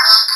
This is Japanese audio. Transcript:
you